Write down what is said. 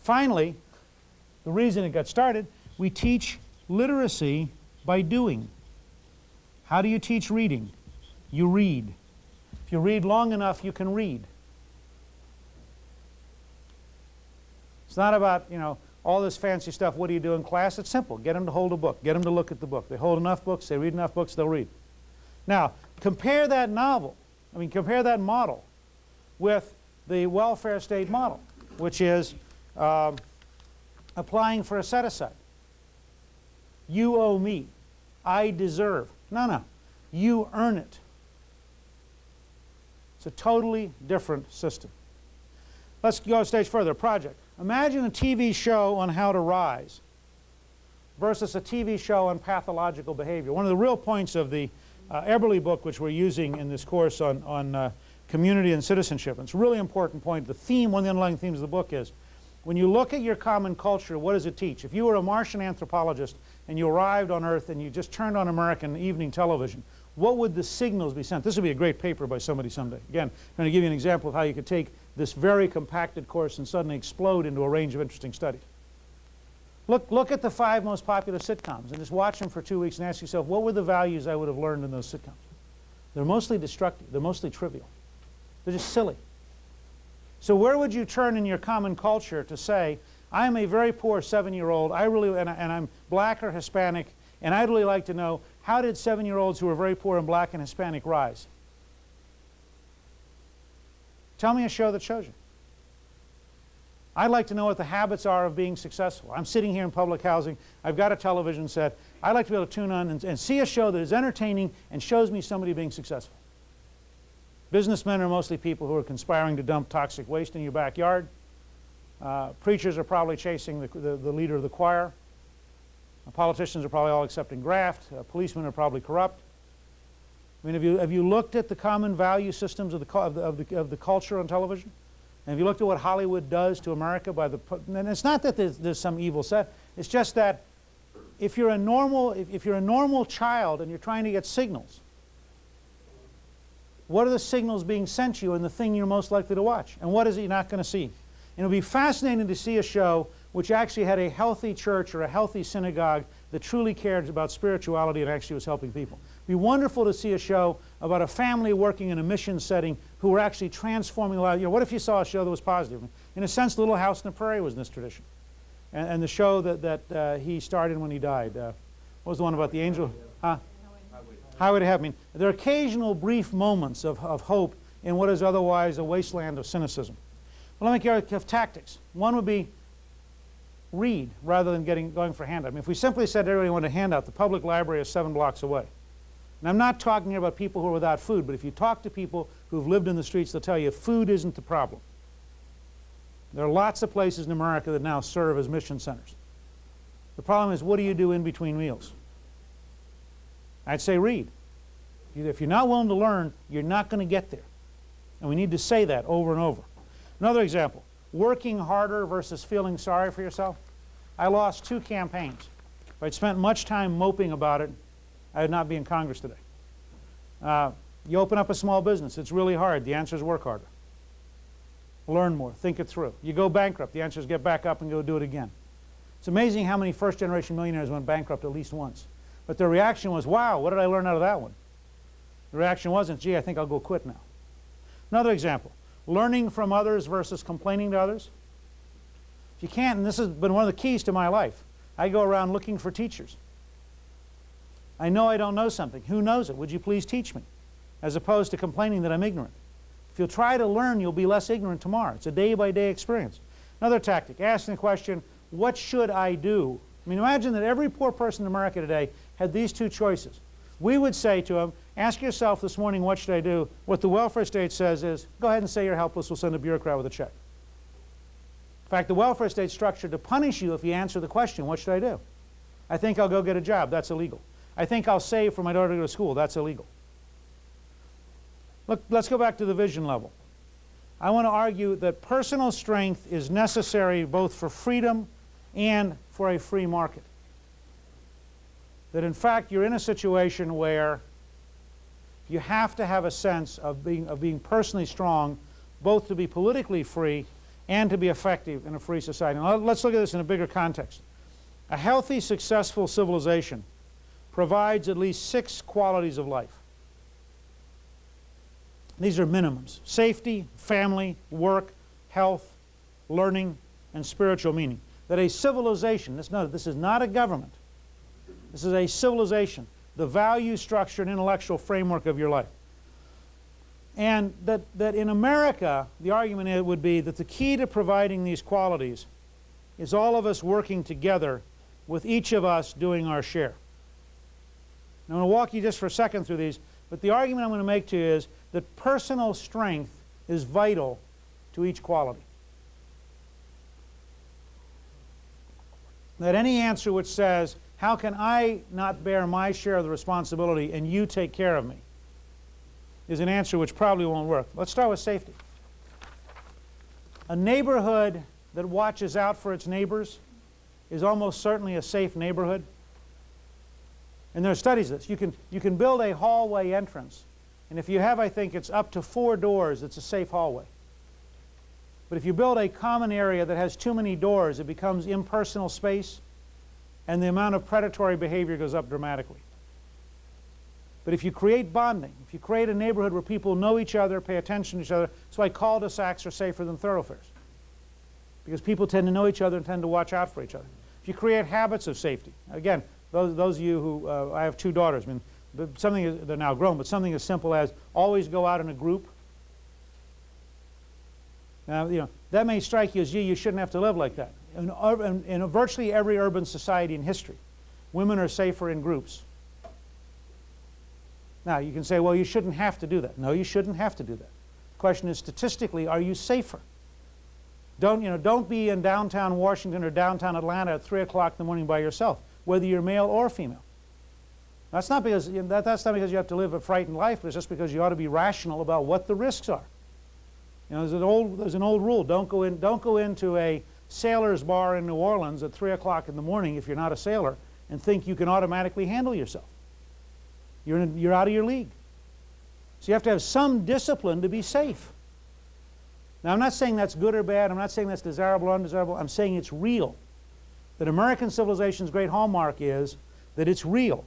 Finally, the reason it got started, we teach literacy by doing. How do you teach reading? You read. If you read long enough, you can read. It's not about, you know, all this fancy stuff, what do you do in class? It's simple. Get them to hold a book. Get them to look at the book. They hold enough books, they read enough books, they'll read. Now, compare that novel, I mean, compare that model with the welfare state model, which is um, applying for a set-aside. You owe me. I deserve. No, no. You earn it. It's a totally different system. Let's go a stage further. Project. Imagine a TV show on how to rise versus a TV show on pathological behavior. One of the real points of the uh, Eberly book, which we're using in this course on, on uh, community and citizenship, and it's a really important point. The theme, one of the underlying themes of the book is, when you look at your common culture, what does it teach? If you were a Martian anthropologist and you arrived on Earth and you just turned on American evening television, what would the signals be sent? This would be a great paper by somebody someday. Again, I'm going to give you an example of how you could take this very compacted course and suddenly explode into a range of interesting studies. Look, look at the five most popular sitcoms and just watch them for two weeks and ask yourself, what were the values I would have learned in those sitcoms? They're mostly destructive. They're mostly trivial. They're just silly. So where would you turn in your common culture to say, I am a very poor seven-year-old, I really, and, I, and I'm black or Hispanic, and I'd really like to know, how did seven-year-olds who are very poor and black and Hispanic rise? Tell me a show that shows you. I'd like to know what the habits are of being successful. I'm sitting here in public housing. I've got a television set. I'd like to be able to tune on and, and see a show that is entertaining and shows me somebody being successful. Businessmen are mostly people who are conspiring to dump toxic waste in your backyard. Uh, preachers are probably chasing the, the, the, leader of the choir. Uh, politicians are probably all accepting graft. Uh, policemen are probably corrupt. I mean, have you, have you looked at the common value systems of the, of the, of the, of the culture on television? And have you looked at what Hollywood does to America by the, and it's not that there's, there's some evil set, it's just that if you're a normal, if, if you're a normal child and you're trying to get signals, what are the signals being sent you and the thing you're most likely to watch? And what is it you're not going to see? And it'll be fascinating to see a show which actually had a healthy church or a healthy synagogue that truly cared about spirituality and actually was helping people It'd be wonderful to see a show about a family working in a mission setting who were actually transforming lives. You know, what if you saw a show that was positive? In a sense, Little House on the Prairie was in this tradition. And, and the show that, that uh, he started when he died. Uh, what was the one about the angel? Huh? Highway to Heaven. I mean, there are occasional brief moments of, of hope in what is otherwise a wasteland of cynicism. Well, let me give you tactics. One would be read rather than getting, going for handout. I mean, if we simply said everybody wanted a handout, the public library is seven blocks away. And I'm not talking here about people who are without food, but if you talk to people who've lived in the streets, they'll tell you food isn't the problem. There are lots of places in America that now serve as mission centers. The problem is, what do you do in between meals? I'd say read. If you're not willing to learn, you're not going to get there. And we need to say that over and over. Another example, working harder versus feeling sorry for yourself. I lost two campaigns. If I'd spent much time moping about it, I would not be in Congress today. Uh, you open up a small business. It's really hard. The answer is work harder. Learn more. Think it through. You go bankrupt. The answer is get back up and go do it again. It's amazing how many first-generation millionaires went bankrupt at least once. But their reaction was, wow, what did I learn out of that one? The reaction wasn't, gee, I think I'll go quit now. Another example, learning from others versus complaining to others. If you can't, and this has been one of the keys to my life, I go around looking for teachers. I know I don't know something. Who knows it? Would you please teach me? As opposed to complaining that I'm ignorant. If you'll try to learn, you'll be less ignorant tomorrow. It's a day-by-day -day experience. Another tactic, asking the question, what should I do? I mean, imagine that every poor person in America today had these two choices. We would say to them, ask yourself this morning, what should I do? What the welfare state says is, go ahead and say you're helpless, we'll send a bureaucrat with a check. In fact, the welfare state's structured to punish you if you answer the question, what should I do? I think I'll go get a job. That's illegal. I think I'll save for my daughter to go to school. That's illegal. Look, let's go back to the vision level. I want to argue that personal strength is necessary both for freedom and for a free market. That in fact you're in a situation where you have to have a sense of being, of being personally strong both to be politically free and to be effective in a free society. Now, let's look at this in a bigger context. A healthy, successful civilization provides at least six qualities of life. These are minimums. Safety, family, work, health, learning, and spiritual meaning. That a civilization, this, no, this is not a government, this is a civilization, the value structure and intellectual framework of your life. And that, that in America, the argument would be that the key to providing these qualities is all of us working together with each of us doing our share. Now, I'm going to walk you just for a second through these, but the argument I'm going to make to you is that personal strength is vital to each quality. That any answer which says, how can I not bear my share of the responsibility and you take care of me, is an answer which probably won't work. Let's start with safety. A neighborhood that watches out for its neighbors is almost certainly a safe neighborhood. And there are studies of this. You can, you can build a hallway entrance and if you have, I think, it's up to four doors, it's a safe hallway. But if you build a common area that has too many doors, it becomes impersonal space, and the amount of predatory behavior goes up dramatically. But if you create bonding, if you create a neighborhood where people know each other, pay attention to each other, that's why cul-de-sacs are safer than thoroughfares. Because people tend to know each other and tend to watch out for each other. If you create habits of safety, again, those, those of you who, uh, I have two daughters, I mean, something, they're now grown, but something as simple as always go out in a group. Now, you know, that may strike you as, gee, you shouldn't have to live like that. In, in, in virtually every urban society in history, women are safer in groups. Now, you can say, well, you shouldn't have to do that. No, you shouldn't have to do that. The question is, statistically, are you safer? Don't, you know, don't be in downtown Washington or downtown Atlanta at 3 o'clock in the morning by yourself, whether you're male or female. That's not because you that, that's not because you have to live a frightened life, but it's just because you ought to be rational about what the risks are. You know, there's an old there's an old rule: don't go in don't go into a sailor's bar in New Orleans at three o'clock in the morning if you're not a sailor and think you can automatically handle yourself. You're in, you're out of your league. So you have to have some discipline to be safe. Now I'm not saying that's good or bad. I'm not saying that's desirable or undesirable. I'm saying it's real. That American civilization's great hallmark is that it's real